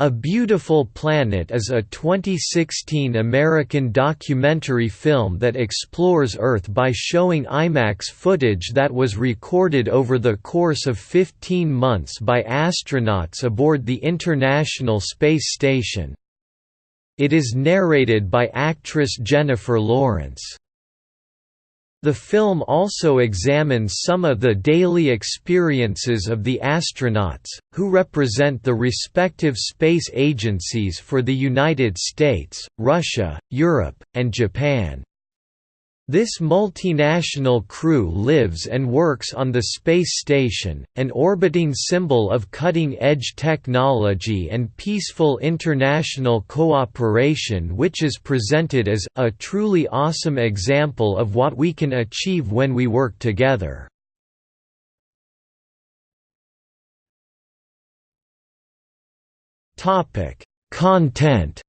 A Beautiful Planet is a 2016 American documentary film that explores Earth by showing IMAX footage that was recorded over the course of 15 months by astronauts aboard the International Space Station. It is narrated by actress Jennifer Lawrence. The film also examines some of the daily experiences of the astronauts, who represent the respective space agencies for the United States, Russia, Europe, and Japan. This multinational crew lives and works on the space station, an orbiting symbol of cutting-edge technology and peaceful international cooperation which is presented as, a truly awesome example of what we can achieve when we work together. Content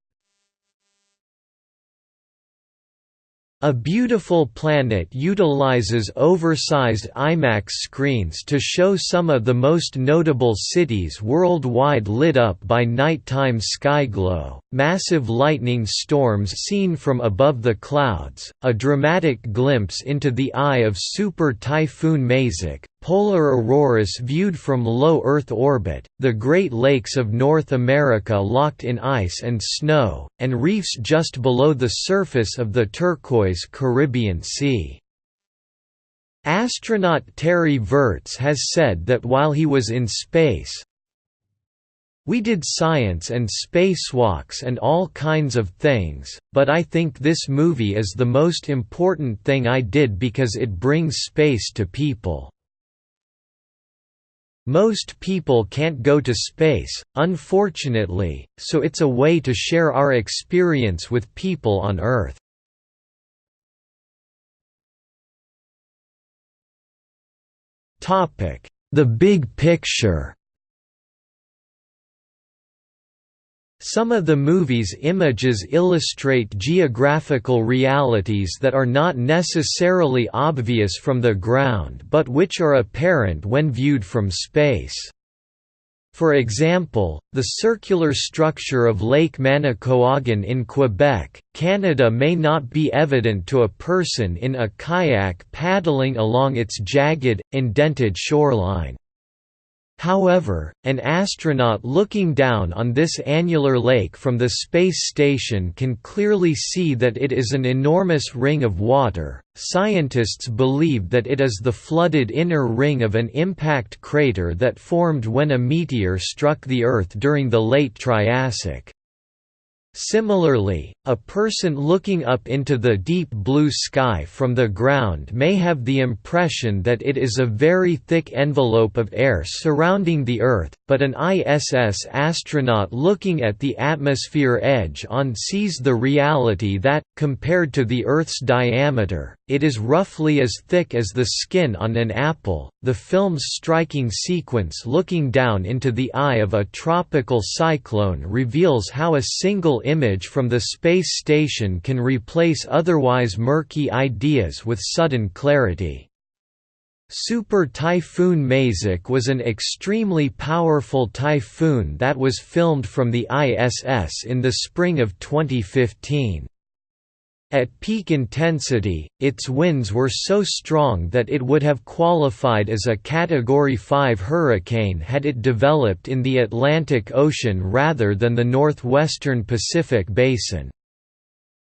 A Beautiful Planet utilizes oversized IMAX screens to show some of the most notable cities worldwide lit up by nighttime skyglow, massive lightning storms seen from above the clouds, a dramatic glimpse into the eye of Super Typhoon Maysak, polar auroras viewed from low Earth orbit, the Great Lakes of North America locked in ice and snow, and reefs just below the surface of the turquoise Caribbean Sea. Astronaut Terry Virts has said that while he was in space, we did science and spacewalks and all kinds of things, but I think this movie is the most important thing I did because it brings space to people. Most people can't go to space, unfortunately, so it's a way to share our experience with people on Earth. The big picture Some of the movie's images illustrate geographical realities that are not necessarily obvious from the ground but which are apparent when viewed from space. For example, the circular structure of Lake Manicouagan in Quebec, Canada may not be evident to a person in a kayak paddling along its jagged, indented shoreline. However, an astronaut looking down on this annular lake from the space station can clearly see that it is an enormous ring of water. Scientists believe that it is the flooded inner ring of an impact crater that formed when a meteor struck the Earth during the late Triassic. Similarly, a person looking up into the deep blue sky from the ground may have the impression that it is a very thick envelope of air surrounding the Earth, but an ISS astronaut looking at the atmosphere edge on sees the reality that, compared to the Earth's diameter, it is roughly as thick as the skin on an apple. The film's striking sequence looking down into the eye of a tropical cyclone reveals how a single image from the space station can replace otherwise murky ideas with sudden clarity. Super Typhoon Maysak was an extremely powerful typhoon that was filmed from the ISS in the spring of 2015. At peak intensity, its winds were so strong that it would have qualified as a Category 5 hurricane had it developed in the Atlantic Ocean rather than the northwestern Pacific Basin.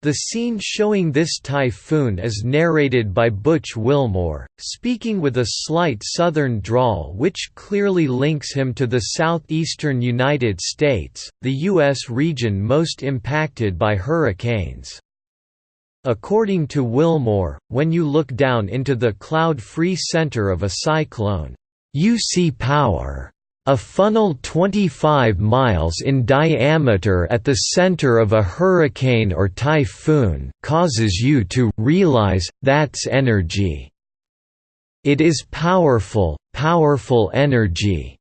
The scene showing this typhoon is narrated by Butch Wilmore, speaking with a slight southern drawl which clearly links him to the southeastern United States, the U.S. region most impacted by hurricanes. According to Wilmore, when you look down into the cloud-free center of a cyclone, you see power. A funnel 25 miles in diameter at the center of a hurricane or typhoon causes you to realize, that's energy. It is powerful, powerful energy.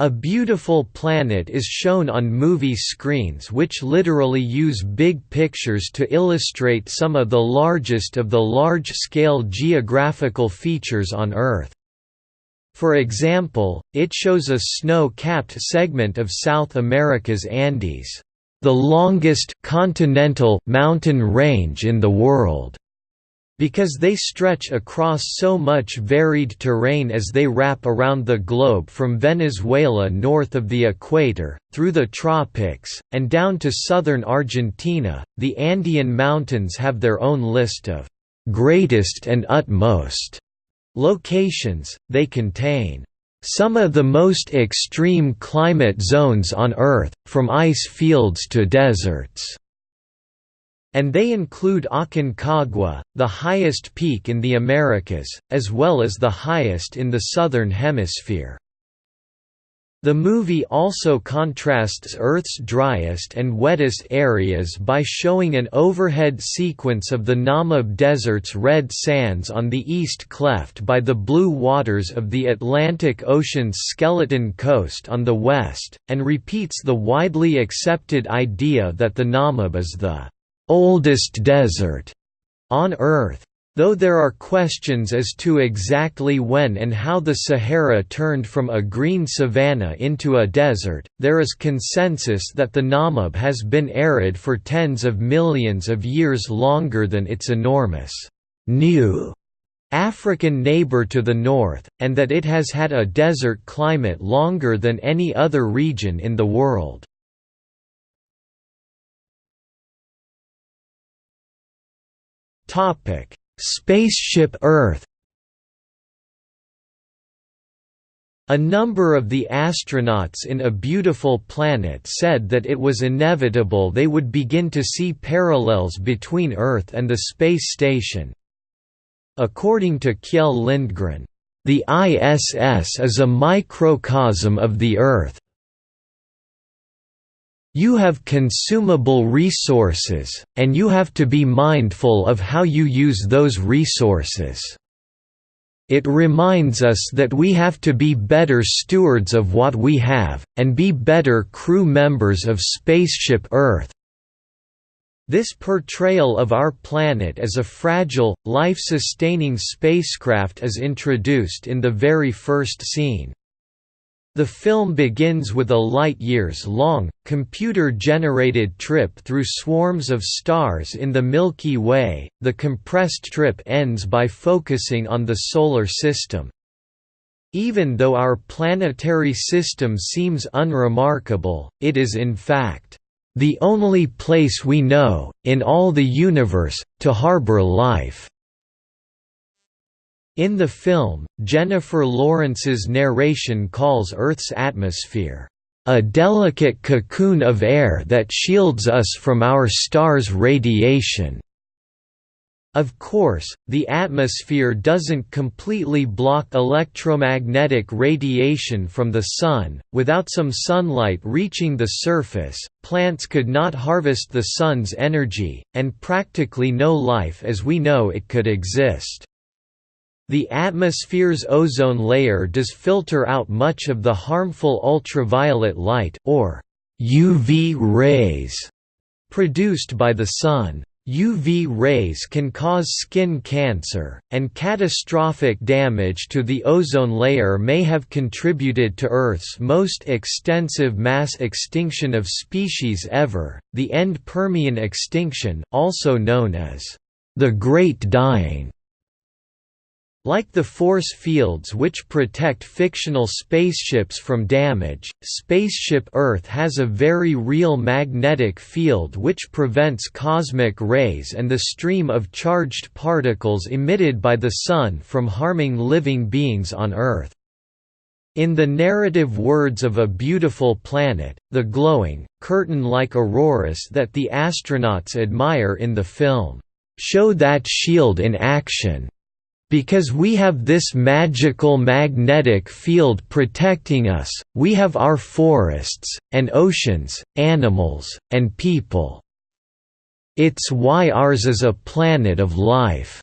A Beautiful Planet is shown on movie screens which literally use big pictures to illustrate some of the largest of the large-scale geographical features on Earth. For example, it shows a snow-capped segment of South America's Andes, the longest continental mountain range in the world because they stretch across so much varied terrain as they wrap around the globe from Venezuela north of the equator, through the tropics, and down to southern Argentina, the Andean mountains have their own list of greatest and utmost locations, they contain some of the most extreme climate zones on Earth, from ice fields to deserts and they include Aconcagua, the highest peak in the Americas, as well as the highest in the Southern Hemisphere. The movie also contrasts Earth's driest and wettest areas by showing an overhead sequence of the Namib Desert's red sands on the east cleft by the blue waters of the Atlantic Ocean's skeleton coast on the west, and repeats the widely accepted idea that the Namib is the oldest desert on Earth. Though there are questions as to exactly when and how the Sahara turned from a green savanna into a desert, there is consensus that the Namib has been arid for tens of millions of years longer than its enormous new African neighbor to the north, and that it has had a desert climate longer than any other region in the world. Topic: Spaceship Earth. A number of the astronauts in A Beautiful Planet said that it was inevitable they would begin to see parallels between Earth and the space station. According to Kjell Lindgren, "...the ISS is a microcosm of the Earth, you have consumable resources, and you have to be mindful of how you use those resources. It reminds us that we have to be better stewards of what we have, and be better crew members of Spaceship Earth. This portrayal of our planet as a fragile, life-sustaining spacecraft is introduced in the very first scene. The film begins with a light-years-long, computer-generated trip through swarms of stars in the Milky Way. The compressed trip ends by focusing on the Solar System. Even though our planetary system seems unremarkable, it is in fact the only place we know, in all the universe, to harbor life. In the film, Jennifer Lawrence's narration calls Earth's atmosphere, "...a delicate cocoon of air that shields us from our star's radiation." Of course, the atmosphere doesn't completely block electromagnetic radiation from the Sun, without some sunlight reaching the surface, plants could not harvest the Sun's energy, and practically no life as we know it could exist. The atmosphere's ozone layer does filter out much of the harmful ultraviolet light or UV rays produced by the sun. UV rays can cause skin cancer, and catastrophic damage to the ozone layer may have contributed to Earth's most extensive mass extinction of species ever, the end Permian extinction, also known as the Great Dying. Like the force fields which protect fictional spaceships from damage, Spaceship Earth has a very real magnetic field which prevents cosmic rays and the stream of charged particles emitted by the Sun from harming living beings on Earth. In the narrative words of A Beautiful Planet, the glowing, curtain-like auroras that the astronauts admire in the film, "...show that shield in action." Because we have this magical magnetic field protecting us, we have our forests, and oceans, animals, and people. It's why ours is a planet of life.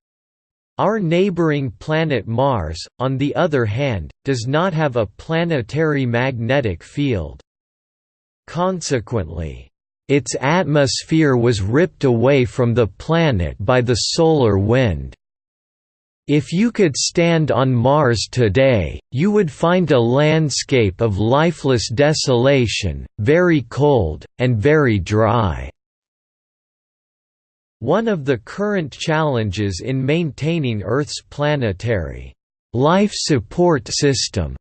Our neighboring planet Mars, on the other hand, does not have a planetary magnetic field. Consequently, its atmosphere was ripped away from the planet by the solar wind. If you could stand on Mars today, you would find a landscape of lifeless desolation, very cold, and very dry. One of the current challenges in maintaining Earth's planetary life support system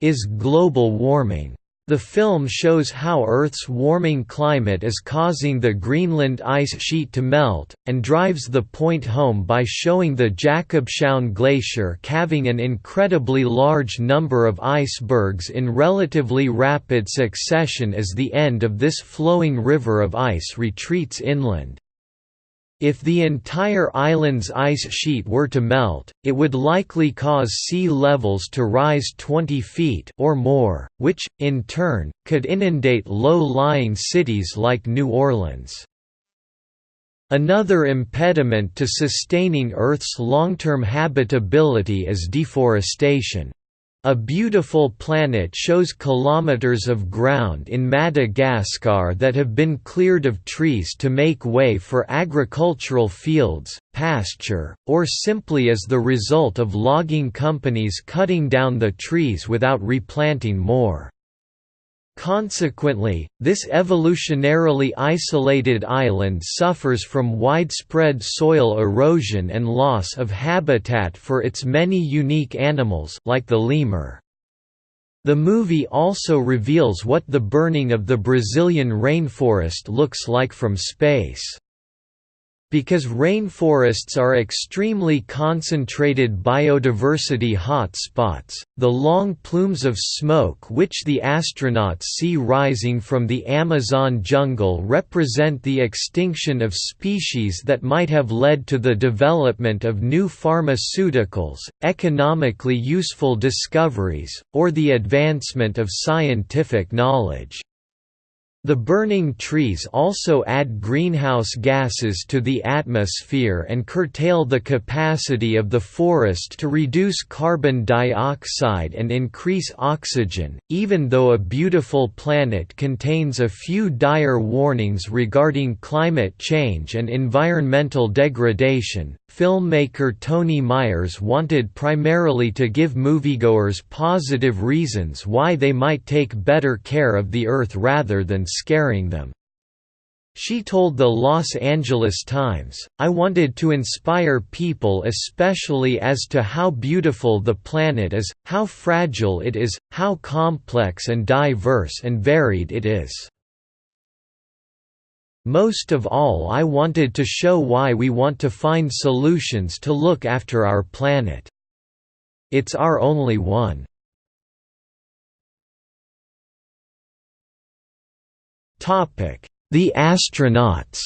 is global warming. The film shows how Earth's warming climate is causing the Greenland ice sheet to melt, and drives the point home by showing the Jakobshavn Glacier calving an incredibly large number of icebergs in relatively rapid succession as the end of this flowing river of ice retreats inland. If the entire island's ice sheet were to melt, it would likely cause sea levels to rise 20 feet or more, which, in turn, could inundate low-lying cities like New Orleans. Another impediment to sustaining Earth's long-term habitability is deforestation. A Beautiful Planet shows kilometers of ground in Madagascar that have been cleared of trees to make way for agricultural fields, pasture, or simply as the result of logging companies cutting down the trees without replanting more. Consequently, this evolutionarily isolated island suffers from widespread soil erosion and loss of habitat for its many unique animals like the lemur. The movie also reveals what the burning of the Brazilian rainforest looks like from space. Because rainforests are extremely concentrated biodiversity hotspots, the long plumes of smoke which the astronauts see rising from the Amazon jungle represent the extinction of species that might have led to the development of new pharmaceuticals, economically useful discoveries, or the advancement of scientific knowledge. The burning trees also add greenhouse gases to the atmosphere and curtail the capacity of the forest to reduce carbon dioxide and increase oxygen. Even though A Beautiful Planet contains a few dire warnings regarding climate change and environmental degradation, filmmaker Toni Myers wanted primarily to give moviegoers positive reasons why they might take better care of the Earth rather than scaring them. She told the Los Angeles Times, I wanted to inspire people especially as to how beautiful the planet is, how fragile it is, how complex and diverse and varied it is. Most of all I wanted to show why we want to find solutions to look after our planet. It's our only one. The astronauts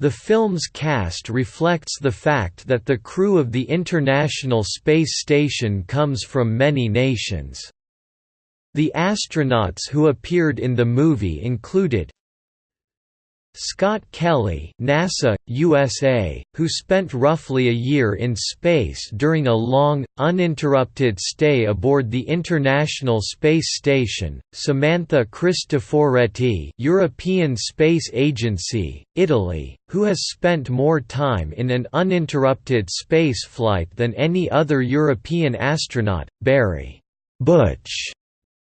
The film's cast reflects the fact that the crew of the International Space Station comes from many nations. The astronauts who appeared in the movie included Scott Kelly NASA, USA, who spent roughly a year in space during a long, uninterrupted stay aboard the International Space Station, Samantha Cristoforetti European Space Agency, Italy, who has spent more time in an uninterrupted space flight than any other European astronaut, Barry Butch.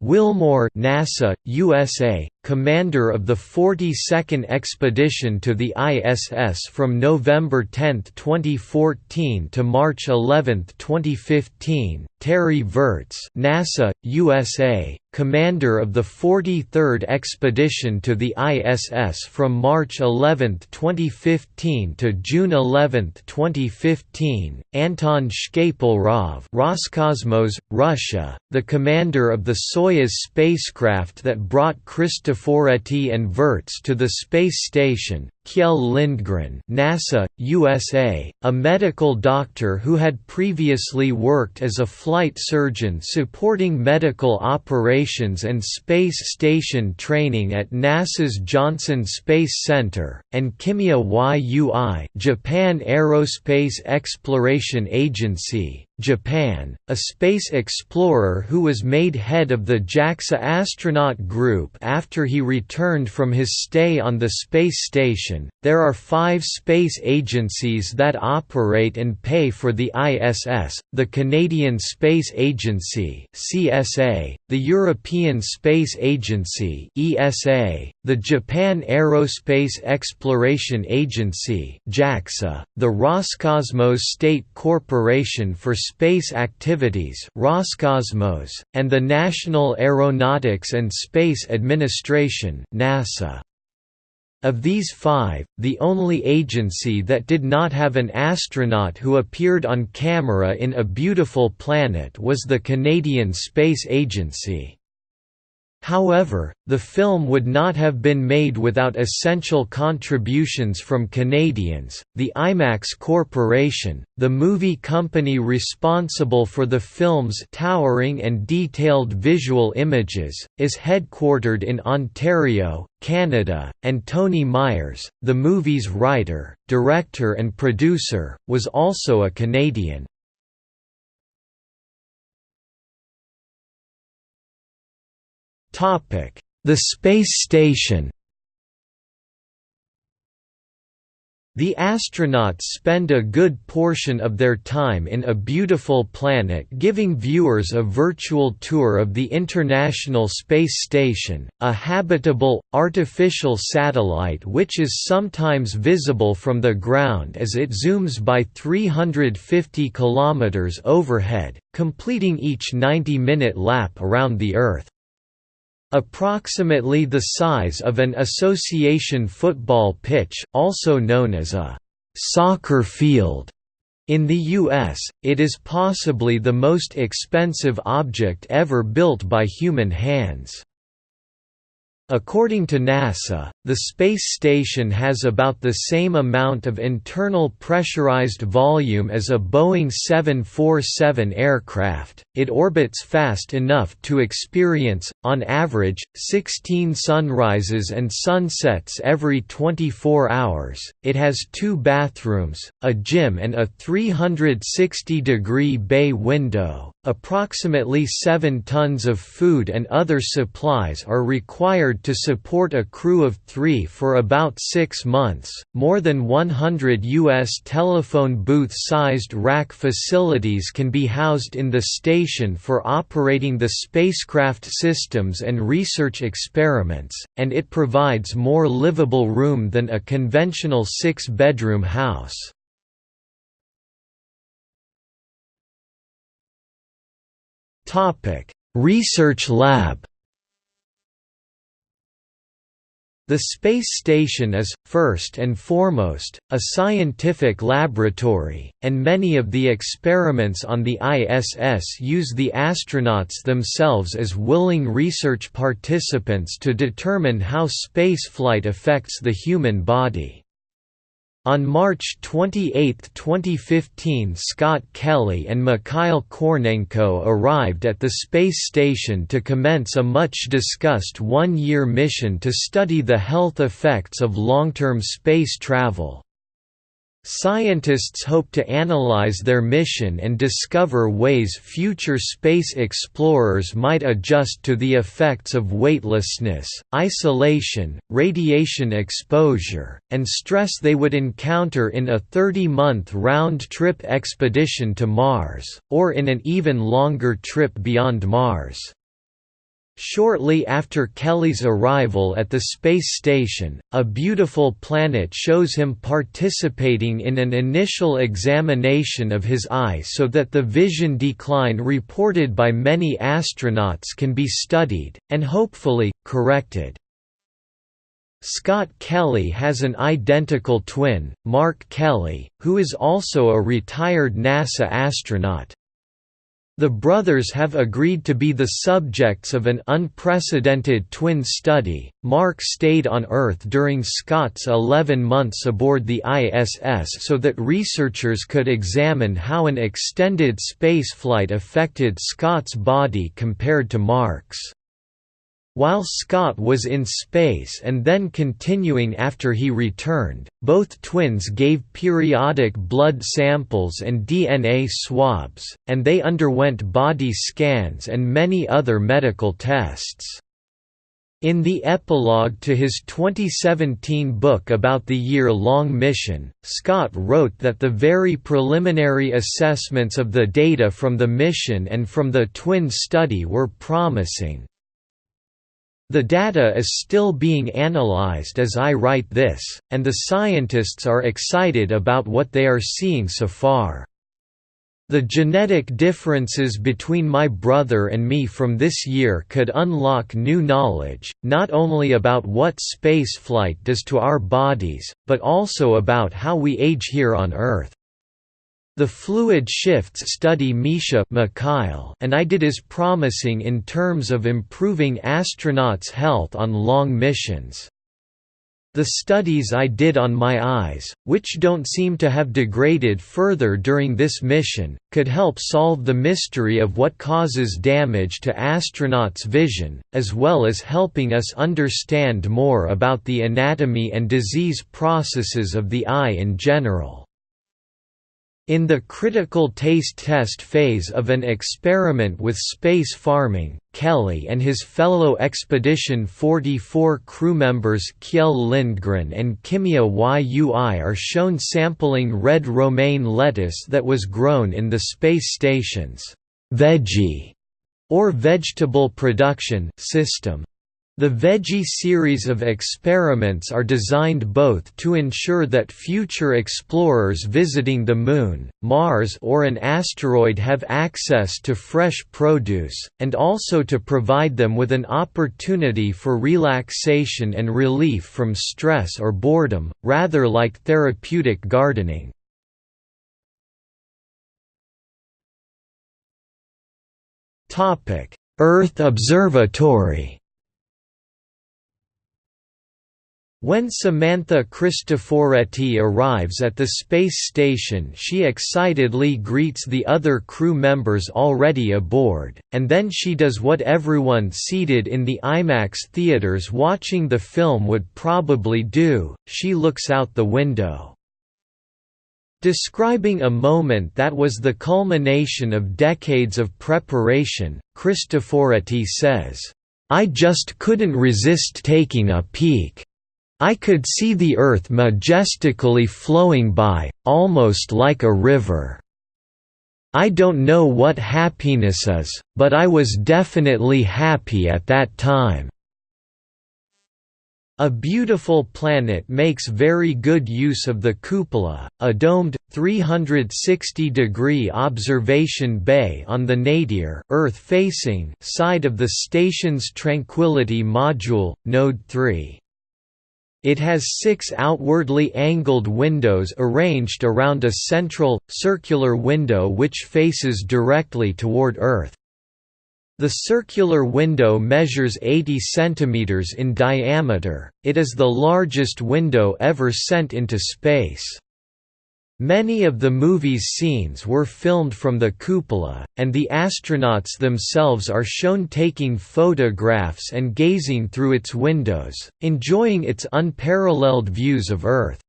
Wilmore NASA, USA, commander of the 42nd expedition to the ISS from November 10, 2014 to March 11, 2015, Terry Virts NASA, USA, commander of the 43rd expedition to the ISS from March 11, 2015 to June 11, 2015, Anton Shkaplerov Roscosmos, Russia, the commander of the Soyuz spacecraft that brought Cristoforetti and Virts to the space station, Kjell Lindgren NASA, USA, a medical doctor who had previously worked as a flight surgeon supporting medical operations and space station training at NASA's Johnson Space Center, and Kimiya Yui Japan Aerospace Exploration Agency, Japan, a space explorer who was made head of the JAXA astronaut group after he returned from his stay on the space station There are five space agencies that operate and pay for the ISS, the Canadian Space Agency CSA, the European Space Agency ESA, the Japan Aerospace Exploration Agency JAXA, the Roscosmos State Corporation for Space Activities Roscosmos, and the National Aeronautics and Space Administration NASA. Of these five, the only agency that did not have an astronaut who appeared on camera in A Beautiful Planet was the Canadian Space Agency. However, the film would not have been made without essential contributions from Canadians. The IMAX Corporation, the movie company responsible for the film's towering and detailed visual images, is headquartered in Ontario, Canada, and Toni Myers, the movie's writer, director, and producer, was also a Canadian. The space station The astronauts spend a good portion of their time in A Beautiful Planet giving viewers a virtual tour of the International Space Station, a habitable, artificial satellite which is sometimes visible from the ground as it zooms by 350 km overhead, completing each 90-minute lap around the Earth. Approximately the size of an association football pitch, also known as a soccer field. In the U.S., it is possibly the most expensive object ever built by human hands. According to NASA, the space station has about the same amount of internal pressurized volume as a Boeing 747 aircraft. It orbits fast enough to experience, on average, 16 sunrises and sunsets every 24 hours. It has two bathrooms, a gym, and a 360 degree bay window. Approximately 7 tons of food and other supplies are required to support a crew of three for about six months. More than 100 U.S. telephone booth sized rack facilities can be housed in the station for operating the spacecraft systems and research experiments, and it provides more livable room than a conventional six bedroom house. Topic: Research Lab. The space station is, first and foremost, a scientific laboratory, and many of the experiments on the ISS use the astronauts themselves as willing research participants to determine how spaceflight affects the human body. On March 28, 2015 Scott Kelly and Mikhail Kornienko arrived at the space station to commence a much-discussed one-year mission to study the health effects of long-term space travel. Scientists hope to analyze their mission and discover ways future space explorers might adjust to the effects of weightlessness, isolation, radiation exposure, and stress they would encounter in a 30-month round-trip expedition to Mars, or in an even longer trip beyond Mars. Shortly after Kelly's arrival at the space station, A Beautiful Planet shows him participating in an initial examination of his eye so that the vision decline reported by many astronauts can be studied, and hopefully, corrected. Scott Kelly has an identical twin, Mark Kelly, who is also a retired NASA astronaut. The brothers have agreed to be the subjects of an unprecedented twin study. Mark stayed on Earth during Scott's 11 months aboard the ISS so that researchers could examine how an extended spaceflight affected Scott's body compared to Mark's. While Scott was in space and then continuing after he returned, both twins gave periodic blood samples and DNA swabs, and they underwent body scans and many other medical tests. In the epilogue to his 2017 book about the year-long mission, Scott wrote that the very preliminary assessments of the data from the mission and from the twin study were promising. The data is still being analyzed as I write this, and the scientists are excited about what they are seeing so far. The genetic differences between my brother and me from this year could unlock new knowledge, not only about what spaceflight does to our bodies, but also about how we age here on Earth. The fluid shifts study Misha Mikhail and I did is promising in terms of improving astronauts' health on long missions. The studies I did on my eyes, which don't seem to have degraded further during this mission, could help solve the mystery of what causes damage to astronauts' vision, as well as helping us understand more about the anatomy and disease processes of the eye in general. In the critical taste test phase of an experiment with space farming, Kelly and his fellow Expedition 44 crew members Kjell Lindgren and Kimiya Yui are shown sampling red romaine lettuce that was grown in the space station's veggie or vegetable production system. The Veggie series of experiments are designed both to ensure that future explorers visiting the Moon, Mars or an asteroid have access to fresh produce, and also to provide them with an opportunity for relaxation and relief from stress or boredom, rather like therapeutic gardening. Earth Observatory When Samantha Cristoforetti arrives at the space station she excitedly greets the other crew members already aboard, and then she does what everyone seated in the IMAX theaters watching the film would probably do, she looks out the window. Describing a moment that was the culmination of decades of preparation, Cristoforetti says, "...I just couldn't resist taking a peek." I could see the earth majestically flowing by, almost like a river. I don't know what happiness is, but I was definitely happy at that time. A Beautiful Planet makes very good use of the cupola, a domed, 360-degree observation bay on the nadir Earth-facing side of the station's Tranquility module, Node 3. It has six outwardly angled windows arranged around a central, circular window which faces directly toward Earth. The circular window measures 80 cm in diameter, it is the largest window ever sent into space. Many of the movie's scenes were filmed from the cupola, and the astronauts themselves are shown taking photographs and gazing through its windows, enjoying its unparalleled views of Earth.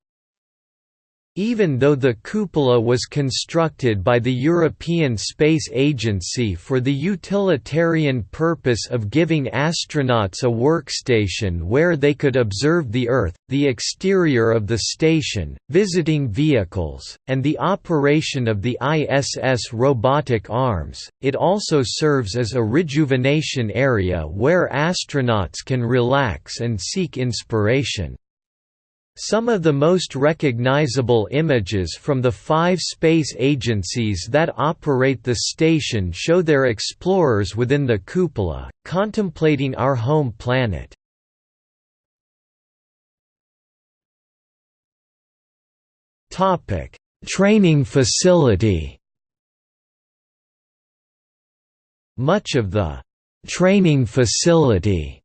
Even though the cupola was constructed by the European Space Agency for the utilitarian purpose of giving astronauts a workstation where they could observe the Earth, the exterior of the station, visiting vehicles, and the operation of the ISS robotic arms, it also serves as a rejuvenation area where astronauts can relax and seek inspiration. Some of the most recognizable images from the five space agencies that operate the station show their explorers within the cupola, contemplating our home planet. Training facility Much of the «training facility»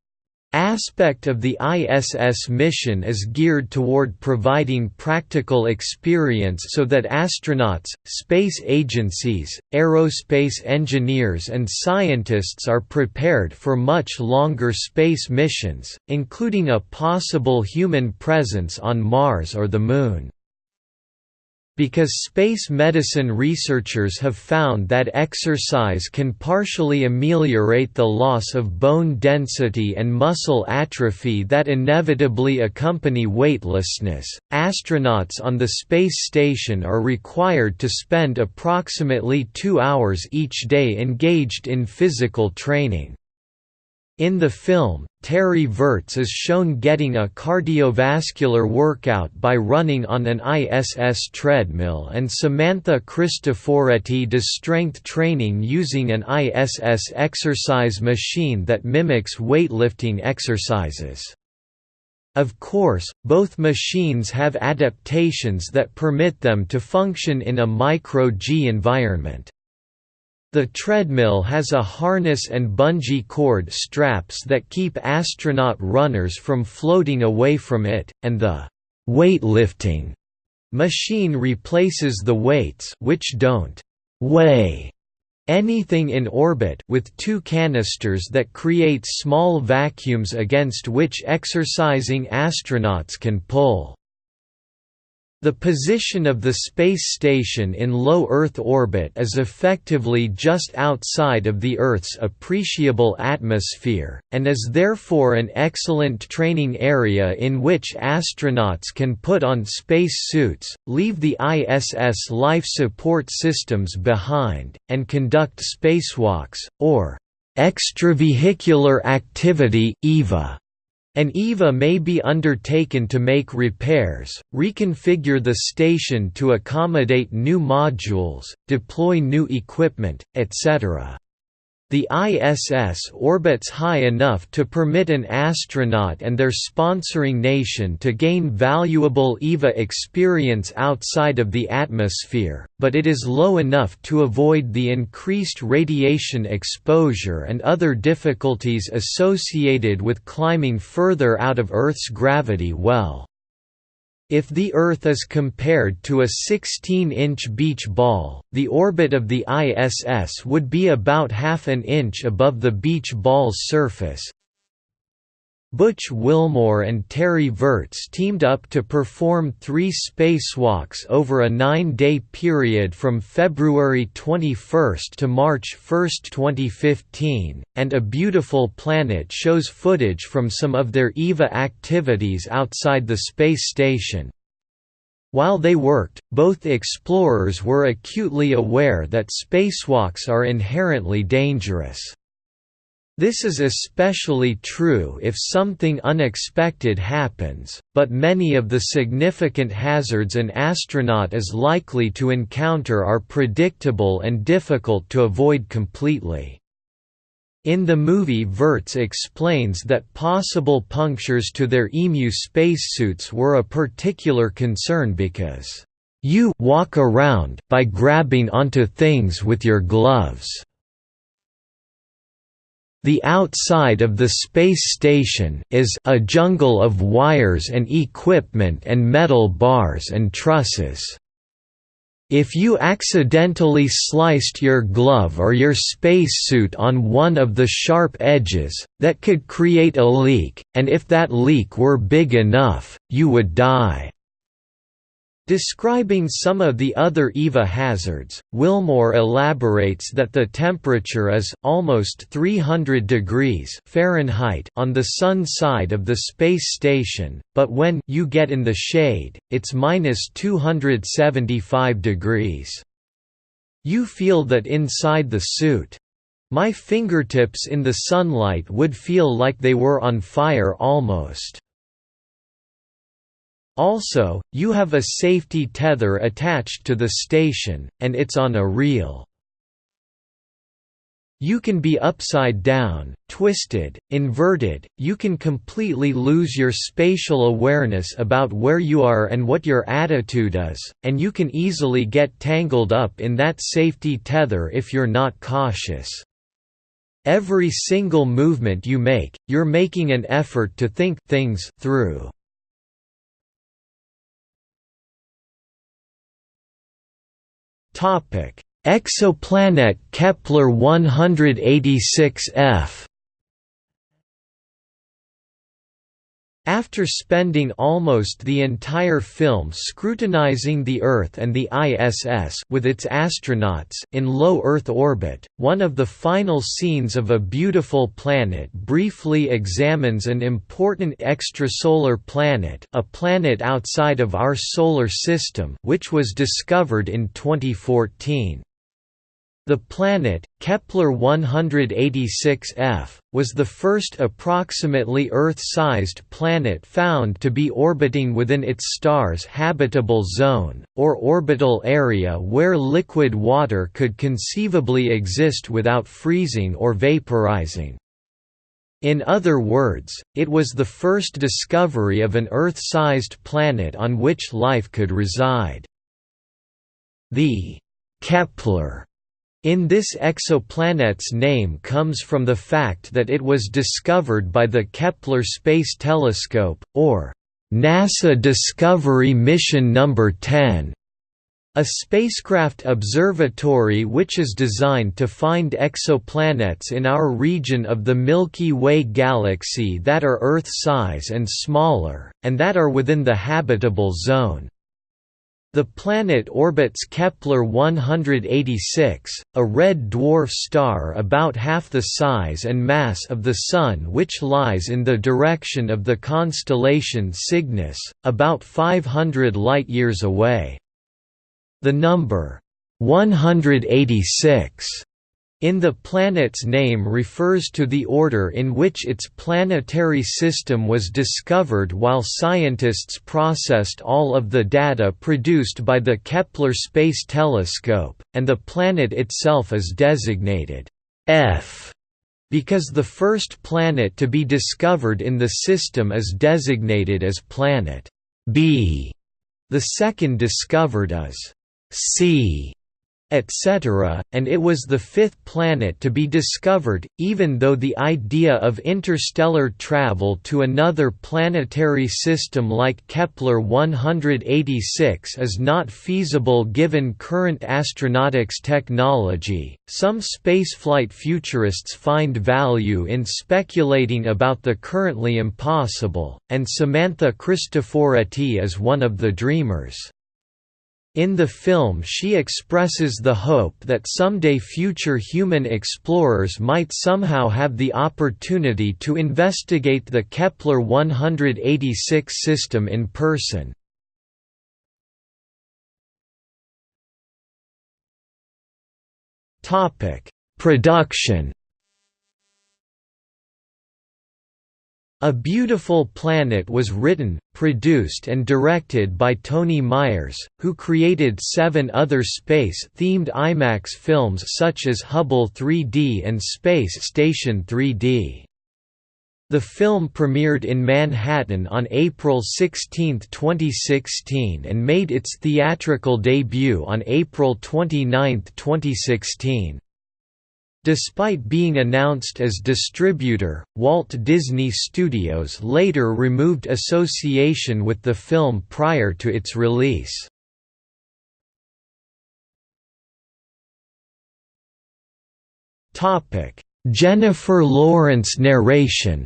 aspect of the ISS mission is geared toward providing practical experience so that astronauts, space agencies, aerospace engineers and scientists are prepared for much longer space missions, including a possible human presence on Mars or the Moon. Because space medicine researchers have found that exercise can partially ameliorate the loss of bone density and muscle atrophy that inevitably accompany weightlessness, astronauts on the space station are required to spend approximately two hours each day engaged in physical training. In the film, Terry Virts is shown getting a cardiovascular workout by running on an ISS treadmill and Samantha Cristoforetti does strength training using an ISS exercise machine that mimics weightlifting exercises. Of course, both machines have adaptations that permit them to function in a micro-G environment. The treadmill has a harness and bungee cord straps that keep astronaut runners from floating away from it, and the weightlifting machine replaces the weights which don't weigh anything in orbit with two canisters that create small vacuums against which exercising astronauts can pull. The position of the space station in low Earth orbit is effectively just outside of the Earth's appreciable atmosphere, and is therefore an excellent training area in which astronauts can put on space suits, leave the ISS life support systems behind, and conduct spacewalks, or extravehicular activity EVA. An EVA may be undertaken to make repairs, reconfigure the station to accommodate new modules, deploy new equipment, etc. The ISS orbits high enough to permit an astronaut and their sponsoring nation to gain valuable EVA experience outside of the atmosphere, but it is low enough to avoid the increased radiation exposure and other difficulties associated with climbing further out of Earth's gravity well. If the Earth is compared to a 16-inch beach ball, the orbit of the ISS would be about half an inch above the beach ball's surface, Butch Wilmore and Terry Virts teamed up to perform three spacewalks over a nine-day period from February 21 to March 1, 2015, and A Beautiful Planet shows footage from some of their EVA activities outside the space station. While they worked, both explorers were acutely aware that spacewalks are inherently dangerous. This is especially true if something unexpected happens, but many of the significant hazards an astronaut is likely to encounter are predictable and difficult to avoid completely. In the movie Virts explains that possible punctures to their EMU spacesuits were a particular concern because, "...you walk around by grabbing onto things with your gloves." The outside of the space station is a jungle of wires and equipment and metal bars and trusses. If you accidentally sliced your glove or your spacesuit on one of the sharp edges, that could create a leak, and if that leak were big enough, you would die. Describing some of the other EVA hazards, Wilmore elaborates that the temperature is almost 300 degrees Fahrenheit on the sun side of the space station, but when you get in the shade, it's minus 275 degrees. You feel that inside the suit. My fingertips in the sunlight would feel like they were on fire almost. Also, you have a safety tether attached to the station, and it's on a reel. You can be upside down, twisted, inverted, you can completely lose your spatial awareness about where you are and what your attitude is, and you can easily get tangled up in that safety tether if you're not cautious. Every single movement you make, you're making an effort to think things through. Exoplanet Kepler 186f. After spending almost the entire film scrutinizing the Earth and the ISS with its astronauts in low Earth orbit, one of the final scenes of A Beautiful Planet briefly examines an important extrasolar planet a planet outside of our Solar System which was discovered in 2014. The planet, Kepler-186f, was the first approximately Earth-sized planet found to be orbiting within its star's habitable zone, or orbital area where liquid water could conceivably exist without freezing or vaporizing. In other words, it was the first discovery of an Earth-sized planet on which life could reside. The Kepler in this exoplanet's name comes from the fact that it was discovered by the Kepler Space Telescope, or NASA Discovery Mission No. 10, a spacecraft observatory which is designed to find exoplanets in our region of the Milky Way galaxy that are Earth-size and smaller, and that are within the habitable zone. The planet orbits Kepler-186, a red dwarf star about half the size and mass of the Sun which lies in the direction of the constellation Cygnus, about 500 light-years away. The number 186 in the planet's name refers to the order in which its planetary system was discovered while scientists processed all of the data produced by the Kepler Space Telescope, and the planet itself is designated F because the first planet to be discovered in the system is designated as planet B. The second discovered as C etc., and it was the fifth planet to be discovered, even though the idea of interstellar travel to another planetary system like Kepler-186 is not feasible given current astronautics technology. Some spaceflight futurists find value in speculating about the currently impossible, and Samantha Cristoforetti is one of the dreamers. In the film she expresses the hope that someday future human explorers might somehow have the opportunity to investigate the Kepler-186 system in person. Production A Beautiful Planet was written, produced and directed by Toni Myers, who created seven other space-themed IMAX films such as Hubble 3D and Space Station 3D. The film premiered in Manhattan on April 16, 2016 and made its theatrical debut on April 29, 2016. Despite being announced as distributor, Walt Disney Studios later removed association with the film prior to its release. Jennifer Lawrence narration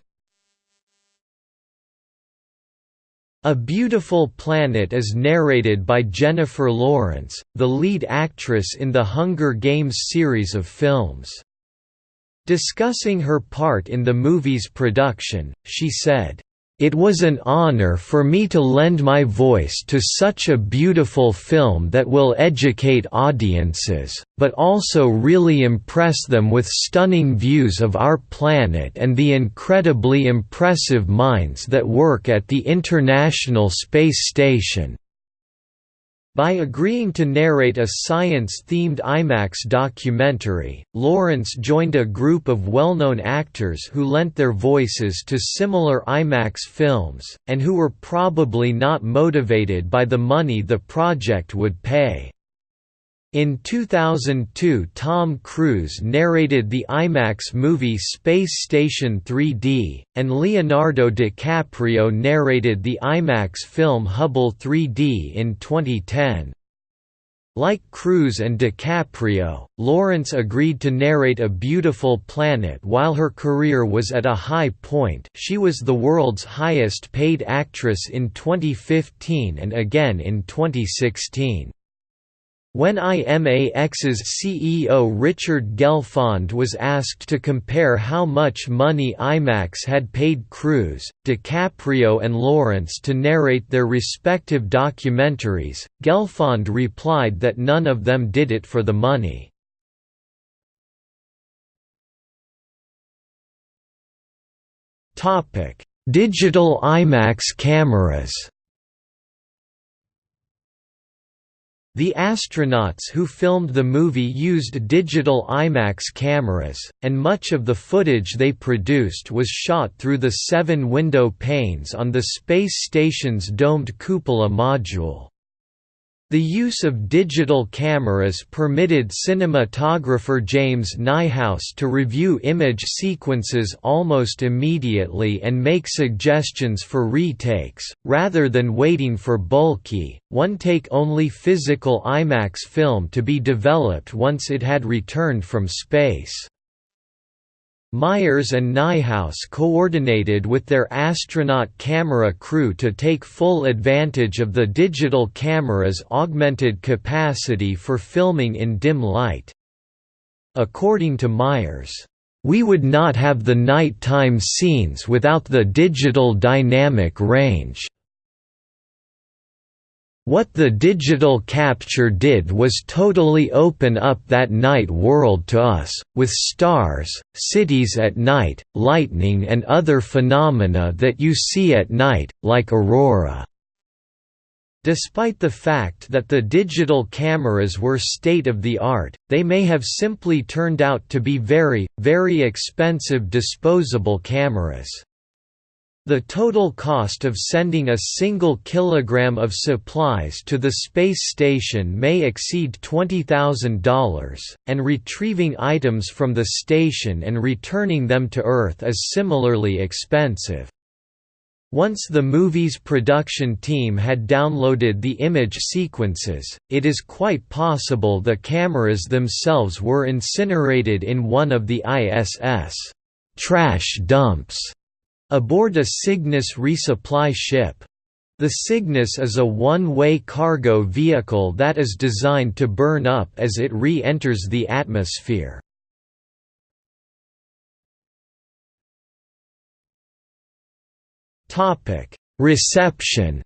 A Beautiful Planet is narrated by Jennifer Lawrence, the lead actress in the Hunger Games series of films. Discussing her part in the movie's production, she said, "...it was an honor for me to lend my voice to such a beautiful film that will educate audiences, but also really impress them with stunning views of our planet and the incredibly impressive minds that work at the International Space Station." By agreeing to narrate a science-themed IMAX documentary, Lawrence joined a group of well-known actors who lent their voices to similar IMAX films, and who were probably not motivated by the money the project would pay. In 2002 Tom Cruise narrated the IMAX movie Space Station 3D, and Leonardo DiCaprio narrated the IMAX film Hubble 3D in 2010. Like Cruise and DiCaprio, Lawrence agreed to narrate A Beautiful Planet while her career was at a high point she was the world's highest paid actress in 2015 and again in 2016. When IMAX's CEO Richard Gelfond was asked to compare how much money IMAX had paid Cruise, DiCaprio and Lawrence to narrate their respective documentaries, Gelfond replied that none of them did it for the money. Digital IMAX cameras The astronauts who filmed the movie used digital IMAX cameras, and much of the footage they produced was shot through the seven window panes on the space station's domed cupola module. The use of digital cameras permitted cinematographer James Niehaus to review image sequences almost immediately and make suggestions for retakes, rather than waiting for bulky, one-take-only physical IMAX film to be developed once it had returned from space. Myers and Niehaus coordinated with their astronaut camera crew to take full advantage of the digital camera's augmented capacity for filming in dim light. According to Myers, "...we would not have the nighttime scenes without the digital dynamic range." What the digital capture did was totally open up that night world to us, with stars, cities at night, lightning and other phenomena that you see at night, like aurora. Despite the fact that the digital cameras were state-of-the-art, they may have simply turned out to be very, very expensive disposable cameras. The total cost of sending a single kilogram of supplies to the space station may exceed $20,000, and retrieving items from the station and returning them to Earth is similarly expensive. Once the movie's production team had downloaded the image sequences, it is quite possible the cameras themselves were incinerated in one of the ISS trash dumps Aboard a Cygnus resupply ship. The Cygnus is a one-way cargo vehicle that is designed to burn up as it re-enters the atmosphere. Reception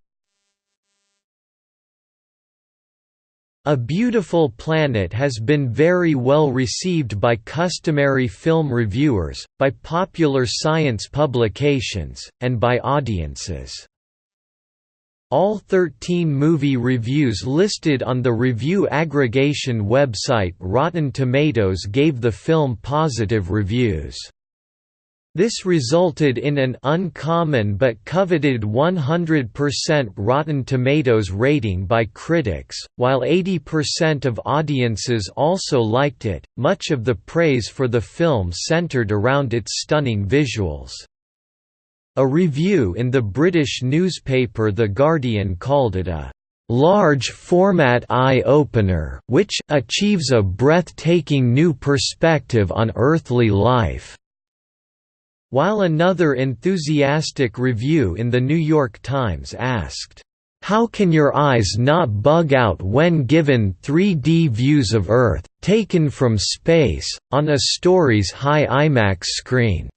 A Beautiful Planet has been very well received by customary film reviewers, by popular science publications, and by audiences. All 13 movie reviews listed on the review aggregation website Rotten Tomatoes gave the film positive reviews. This resulted in an uncommon but coveted 100% Rotten Tomatoes rating by critics, while 80% of audiences also liked it. Much of the praise for the film centered around its stunning visuals. A review in the British newspaper The Guardian called it a large format eye-opener which achieves a breathtaking new perspective on earthly life. While another enthusiastic review in The New York Times asked, "'How can your eyes not bug out when given 3D views of Earth, taken from space, on a story's high IMAX screen?'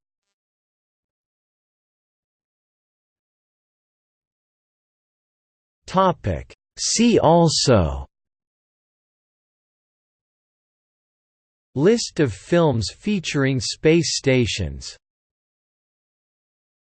See also List of films featuring space stations